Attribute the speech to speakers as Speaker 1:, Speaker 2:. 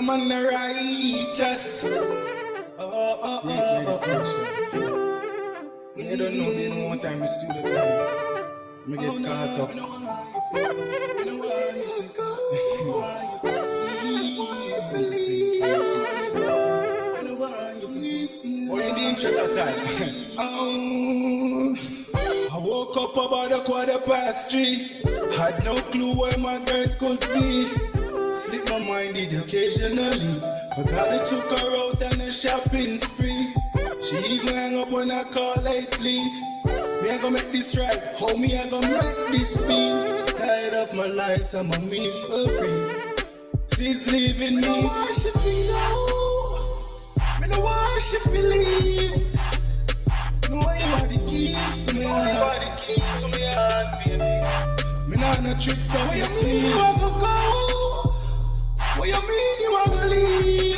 Speaker 1: Yeah, man, the righteous. Oh, oh, oh, oh, oh. You don't know me no more time, it's still the time. Me get caught up. Or in the interest of time. Oh, I woke up about a quarter past three. Had no clue where my girl could be. Slip my mind did occasionally. Forgot it took her out on a shopping spree. She even hang up when I call lately. Me I gonna make this right. How me I gonna make this be? Tired of my life, so I'm a misery. She's leaving me. Why she feel low? Me know why she feel leave. No, you are the keys to me heart. Me nah no tricks, so you see. You a go go? What you mean you ugly. believe.